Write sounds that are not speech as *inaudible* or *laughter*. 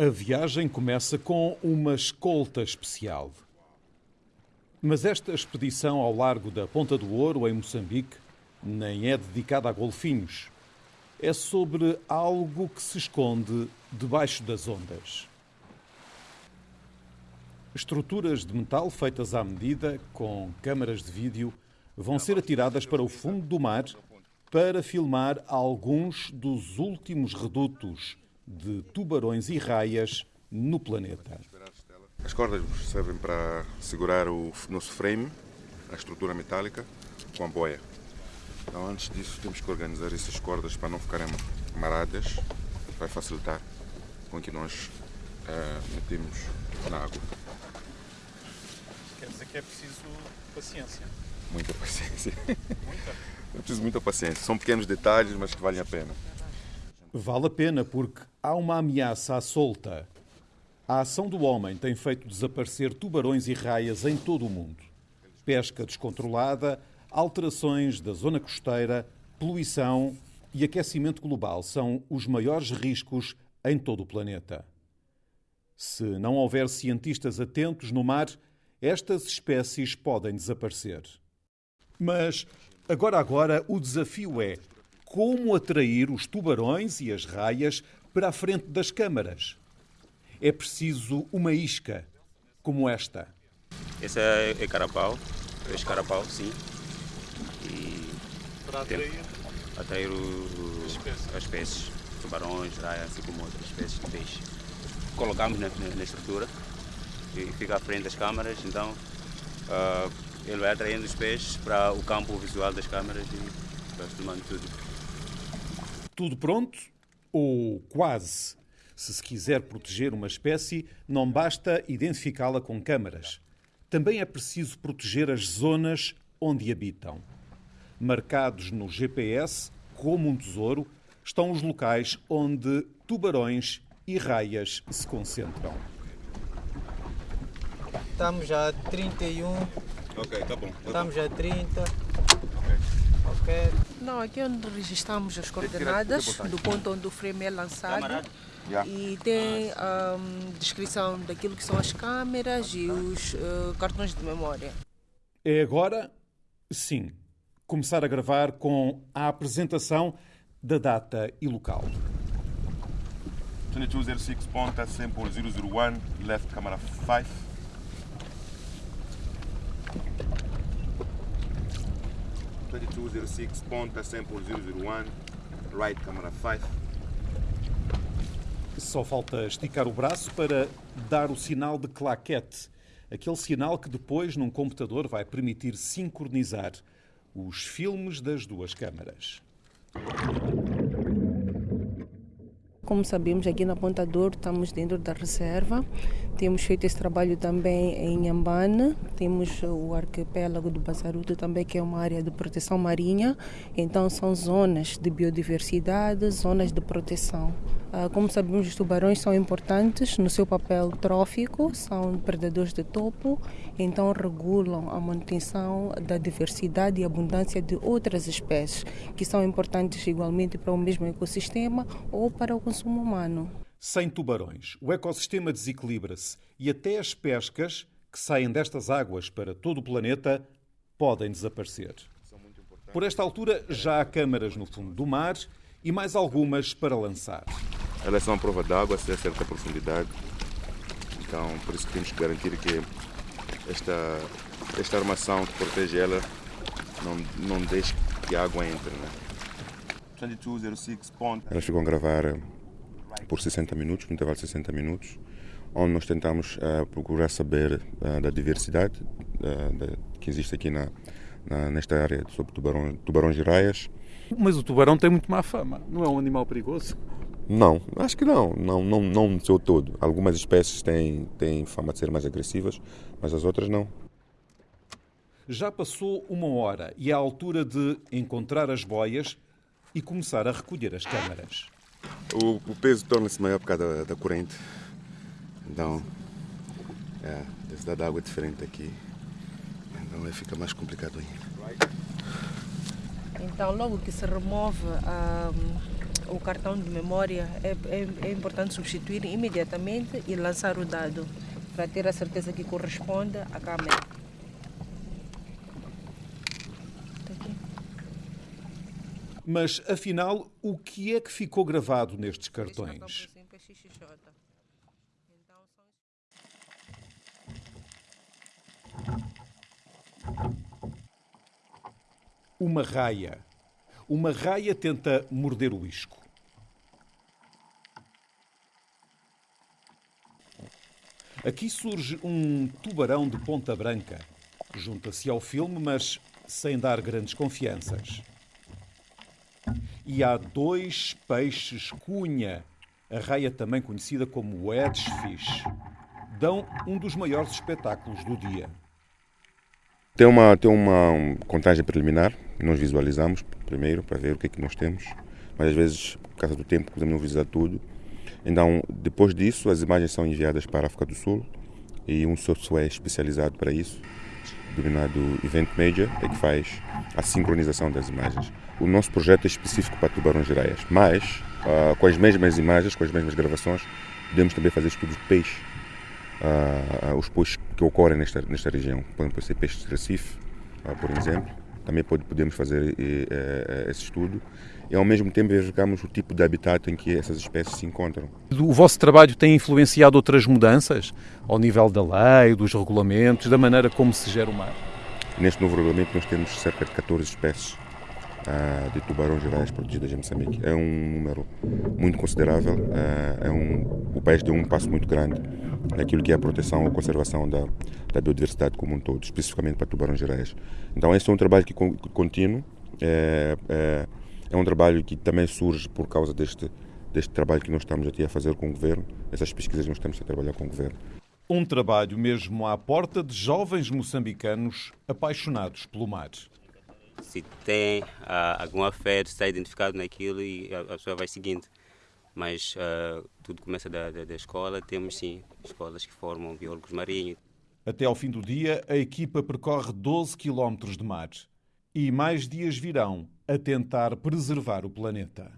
A viagem começa com uma escolta especial. Mas esta expedição ao largo da Ponta do Ouro, em Moçambique, nem é dedicada a golfinhos. É sobre algo que se esconde debaixo das ondas. Estruturas de metal feitas à medida, com câmaras de vídeo, vão ser atiradas para o fundo do mar para filmar alguns dos últimos redutos de tubarões e raias no planeta. As cordas servem para segurar o nosso frame, a estrutura metálica, com a boia. Então, antes disso, temos que organizar essas cordas para não ficarem maradas, vai facilitar com que nós uh, metemos na água. Quer dizer que é preciso paciência. Muita paciência. Muita? *laughs* É preciso muita paciência. São pequenos detalhes, mas que valem a pena. Vale a pena porque há uma ameaça à solta. A ação do homem tem feito desaparecer tubarões e raias em todo o mundo. Pesca descontrolada, alterações da zona costeira, poluição e aquecimento global são os maiores riscos em todo o planeta. Se não houver cientistas atentos no mar, estas espécies podem desaparecer. Mas agora agora o desafio é como atrair os tubarões e as raias para a frente das câmaras. É preciso uma isca, como esta. Esse é, é carapau, peixe carapau, sim. E para atrair, atrair o, as espécies, tubarões, raias, assim como outras espécies de peixe. Colocamos na, na, estrutura e fica à frente das câmaras, então uh, ele vai atraindo os peixes para o campo visual das câmaras e vai filmando tudo tudo pronto? Ou quase? Se se quiser proteger uma espécie, não basta identificá-la com câmaras. Também é preciso proteger as zonas onde habitam. Marcados no GPS, como um tesouro, estão os locais onde tubarões e raias se concentram. Estamos a 31. Ok, tá bom. Tá Estamos a 30. Ok. Não, aqui é onde registramos as coordenadas do ponto onde o frame é lançado. E tem um, descrição daquilo que são as câmeras e os uh, cartões de memória. É agora, sim, começar a gravar com a apresentação da data e local. 2206 ponta sample 001, left camera 5. 2206, ponta sample 001, right camera 5. Só falta esticar o braço para dar o sinal de claquete, aquele sinal que depois num computador vai permitir sincronizar os filmes das duas câmaras. Como sabemos, aqui na Ponta Douro estamos dentro da reserva. Temos feito esse trabalho também em Ambana. Temos o arquipélago do Bazaruto também, que é uma área de proteção marinha. Então, são zonas de biodiversidade, zonas de proteção. Ah, como sabemos, os tubarões são importantes no seu papel trófico, são predadores de topo, então regulam a manutenção da diversidade e abundância de outras espécies, que são importantes igualmente para o mesmo ecossistema ou para o consumo humano. Sem tubarões, o ecossistema desequilibra-se e até as pescas que saem destas águas para todo o planeta podem desaparecer. Por esta altura, já há câmaras no fundo do mar e mais algumas para lançar. Elas são a prova d'água a certa profundidade. Então, por isso que temos que garantir que esta, esta armação que protege ela não, não deixe que a água entre. Né? 2206 ponto. Elas ficam a gravar eh, por 60 minutos, no intervalo de 60 minutos, onde nós tentamos uh, procurar saber uh, da diversidade uh, da, que existe aqui na, na, nesta área sobre tubarão, tubarões e raias. Mas o tubarão tem muito má fama, não é um animal perigoso? Não, acho que não, não, não, não no seu todo. Algumas espécies têm, têm fama de ser mais agressivas, mas as outras não. Já passou uma hora e é a altura de encontrar as boias e começar a recolher as câmaras. O, o peso torna-se maior por causa da, da corrente. Então, é, a densidade da água é diferente aqui. Então aí fica mais complicado ainda. Então, logo que se remove a o cartão de memória, é, é, é importante substituir imediatamente e lançar o dado para ter a certeza que corresponde à câmera. Mas, afinal, o que é que ficou gravado nestes cartões? Uma raia. Uma raia tenta morder o isco. Aqui surge um tubarão de ponta branca. Junta-se ao filme, mas sem dar grandes confianças. E há dois peixes cunha, a raia também conhecida como wedgefish. Dão um dos maiores espetáculos do dia. Tem uma, tem uma contagem preliminar, nós visualizamos primeiro para ver o que é que nós temos, mas às vezes, por causa do tempo, podemos não visualizar tudo. Então, depois disso, as imagens são enviadas para a África do Sul e um software especializado para isso, denominado Event Major, é que faz a sincronização das imagens. O nosso projeto é específico para tubarões gerais, mas uh, com as mesmas imagens, com as mesmas gravações, podemos também fazer estudos de peixe, uh, os peixes que ocorrem nesta, nesta região. Podem ser peixes de Recife, por exemplo. Também pode, podemos fazer esse estudo e ao mesmo tempo verificamos o tipo de habitat em que essas espécies se encontram. O vosso trabalho tem influenciado outras mudanças ao nível da lei, dos regulamentos, da maneira como se gera o mar? Neste novo regulamento nós temos cerca de 14 espécies uh, de tubarões gerais protegidas em Moçambique. É um número muito considerável, uh, é um, o país deu um passo muito grande naquilo que é a proteção ou conservação da, da biodiversidade como um todo, especificamente para tubarões gerais. Então esse é um trabalho que, que contínuo, é, é, é um trabalho que também surge por causa deste, deste trabalho que nós estamos aqui a fazer com o governo, essas pesquisas nós estamos a trabalhar com o governo. Um trabalho mesmo à porta de jovens moçambicanos apaixonados pelo mar. Se tem uh, algum afeto, está identificado naquilo e a, a pessoa vai seguindo. Mas uh, tudo começa da, da, da escola. Temos sim escolas que formam biólogos marinhos. Até ao fim do dia, a equipa percorre 12 quilómetros de mar. E mais dias virão a tentar preservar o planeta.